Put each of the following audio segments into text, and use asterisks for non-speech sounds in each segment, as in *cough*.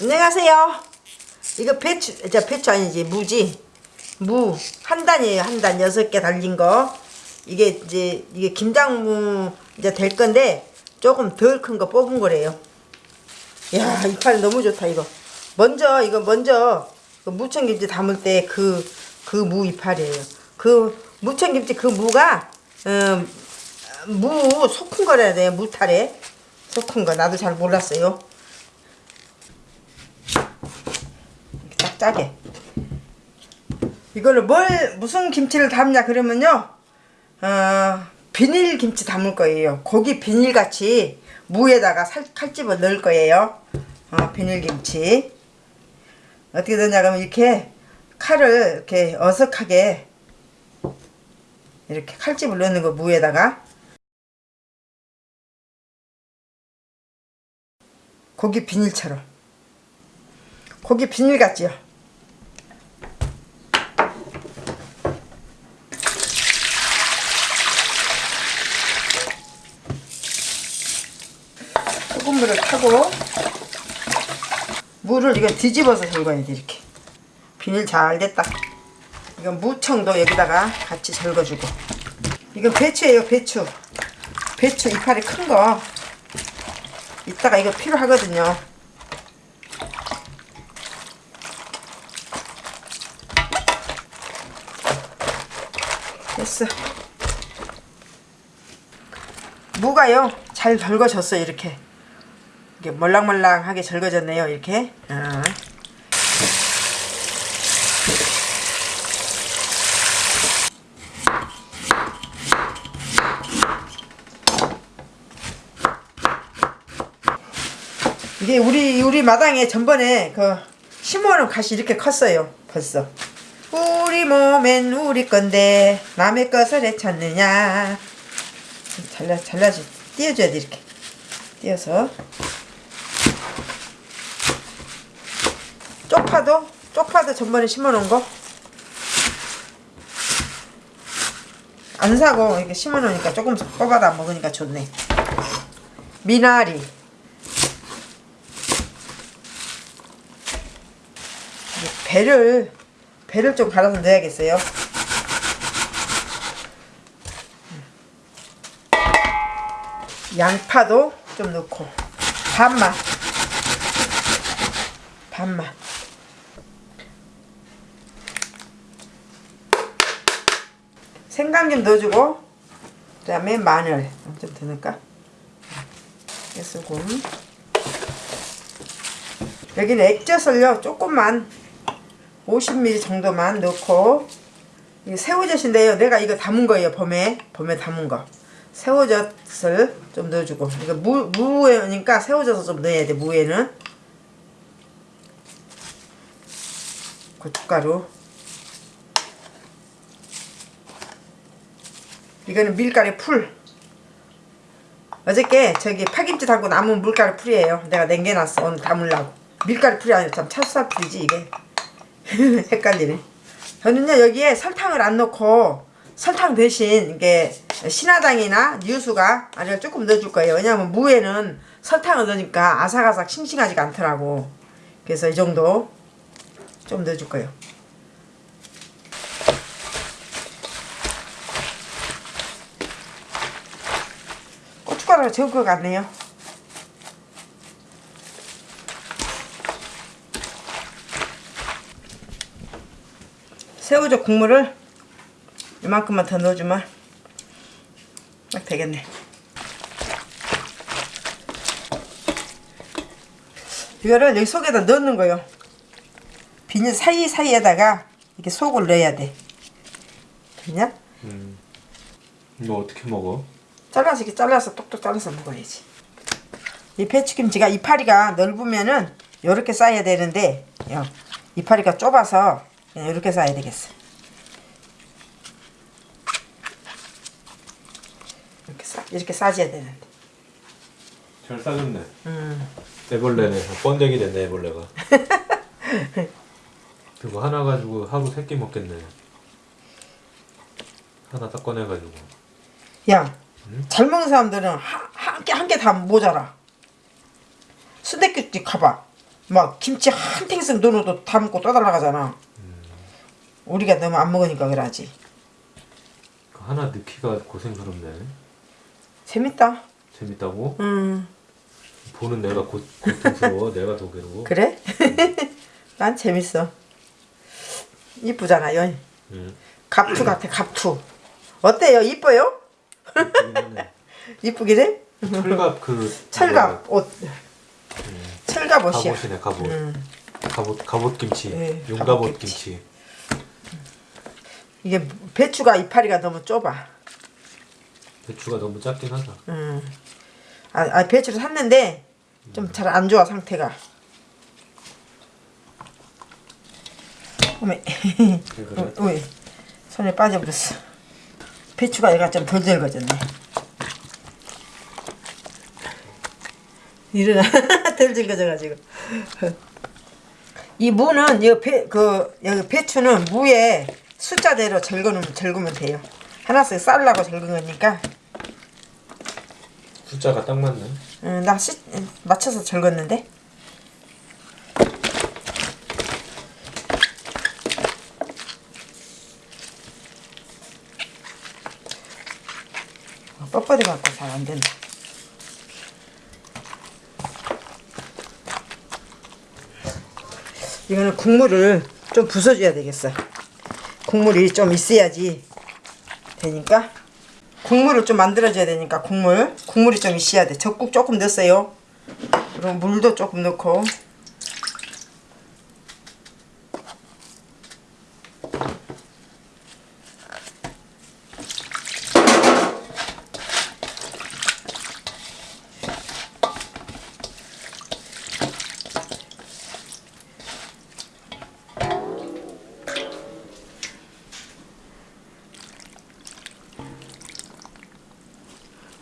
안녕하세요. 이거 배추, 저 배추 아니지, 무지. 무. 한 단이에요, 한 단. 여섯 개 달린 거. 이게 이제, 이게 김장무 이제 될 건데, 조금 덜 큰 거 뽑은 거래요. 야, 이파리 너무 좋다, 이거. 먼저, 이거 먼저, 그 무청김치 담을 때 그, 그 무 이파리예요. 그 무청김치 그 무가, 음, 무 속은 거래야 돼요, 무탈에. 속은 거. 나도 잘 몰랐어요. 이렇게 딱 짜게. 이거를 뭘 무슨 김치를 담냐 그러면요. 어, 비닐 김치 담을 거예요. 고기 비닐 같이 무에다가 살, 칼집어 넣을 거예요. 어, 비닐 김치. 어떻게 되냐 그러면 이렇게 칼을 이렇게 어석하게 이렇게 칼집을 넣는 거 무에다가. 고기 비닐처럼. 고기 비닐 같지요 소금물을 타고 물을 이거 뒤집어서 절거야 돼 이렇게. 비닐 잘 됐다. 이건 무청도 여기다가 같이 절거주고. 이건 배추예요 배추. 배추 이파리 큰 거. 이따가 이거 필요하거든요. 됐어. 무가요. 잘 절거졌어요 이렇게 이게 멀랑멀랑하게 절거졌네요 이렇게. 아. 이게 우리 우리 마당에 전번에 그 심어놓은 갓이 이렇게 컸어요 벌써. 우리 몸엔 우리 건데 남의 것을 왜 찾느냐. 잘라 잘라지 띄워줘야 돼 이렇게. 띄어서 쪽파도? 쪽파도 전번에 심어놓은 거? 안 사고 이렇게 심어놓으니까 조금 뽑아다 먹으니까 좋네. 미나리. 배를 배를 좀 갈아서 넣어야겠어요? 양파도 좀 넣고. 반만 반만 생강 좀 넣어주고 그 다음에 마늘. 좀 더 넣을까. 깨소금. 여기는 액젓을요 조금만 50ml 정도만 넣고 이게 새우젓인데요. 내가 이거 담은 거예요 봄에. 봄에 담은 거. 새우젓을 좀 넣어주고. 이거 무, 무에니까 새우젓을 좀 넣어야 돼 무에는. 고춧가루 이거는 밀가루 풀. 어저께 저기 파김치 담고 남은 밀가루 풀이에요. 내가 냉겨놨어. 오늘 담으려고. 밀가루 풀이 아니라 참 찹쌀 풀이지 이게. *laughs* 헷갈리네. 저는요 여기에 설탕을 안 넣고 설탕 대신 이게 신화당이나 유수가 아니라 조금 넣어줄 거예요. 왜냐면 무에는 설탕을 넣으니까 아삭아삭 싱싱하지가 않더라고. 그래서 이 정도 좀 넣어줄 거예요 고춧가루가 적을 것 같네요 새우젓 국물을 이만큼만 더 넣어주면 딱 되겠네 이거를 여기 속에다 넣는 거예요 비닐 사이사이에다가 이렇게 속을 넣어야 돼 됐냐? 음. 이거 어떻게 먹어? 잘라서 이렇게 잘라서 똑똑 잘라서 먹어야지 이 배추김치가 이파리가 넓으면은 이렇게 싸야 되는데 요, 이파리가 좁아서 이렇게 싸야 되겠어 이렇게 싸 이렇게 싸줘야 되는데 잘 싸졌네. 음. 애벌레네. 번데기 됐네 애벌레가. *laughs* 그거 하나 가지고 하루 세 끼 먹겠네. 하나 딱 꺼내가지고. 야, 음? 잘 먹는 사람들은 한 개 한 개 다 모자라. 순댓국집 가봐. 막 김치 한 탱씩 넣어도 담고 떠달라가잖아. 우리가 너무 안 먹으니까 그러지. 그 하나 넣기가 고생스럽네. 재밌다. 재밌다고? 음 보는 내가 고, 고통스러워. *laughs* 내가 더 괴로워. 그래? *laughs* 난 재밌어. 이쁘잖아요. 응. 갑투 같아 갑투. 어때요? 이뻐요? 이쁘긴 하네. 이쁘긴 해? 철갑 그 철갑 옷. 철갑 뭐야, 옷이야. 갑옷이네 갑옷. 음. 갑옷 갑옷 김치. 네, 용갑옷 갑옷 김치. 이게 배추가 이파리가 너무 좁아. 배추가 너무 작긴 하다. 음. 아, 아 배추를 샀는데 좀 잘 안 좋아 상태가. 어메? 왜 손에 빠져버렸어. 배추가 얘가 좀덜 덜거졌네. 일어나 *laughs* 덜 덜거져가지고. 이 무는 이배그 여기 배추는 무에 숫자대로 적으면 적으면 돼요. 하나씩 쌀라고 적은 거니까. 숫자가 딱 맞네. 응, 나 시, 맞춰서 적었는데. 뻣뻣해 갖고 잘 안 된다. 이거는 국물을 좀 부숴줘야 되겠어. 국물이 좀 있어야지 되니까. 국물을 좀 만들어줘야 되니까 국물 국물이 좀 있어야 돼 적국 조금 넣었어요 그리고 물도 조금 넣고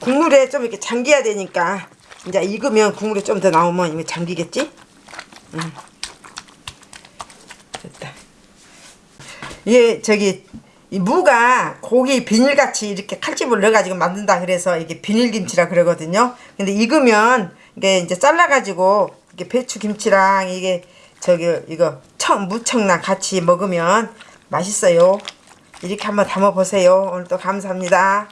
국물에 좀 이렇게 잠겨야 되니까 이제 익으면 국물이 좀더 나오면 이거 잠기겠지? 응. 됐다. 이게 저기 이 무가 고기 비닐같이 이렇게 칼집을 넣어가지고 만든다 그래서 이게 비닐김치라 그러거든요. 근데 익으면 이게 이제 잘라가지고 이게 배추김치랑 이게 저기 이거 청 무청랑 같이 먹으면 맛있어요. 이렇게 한번 담아보세요. 오늘도 감사합니다.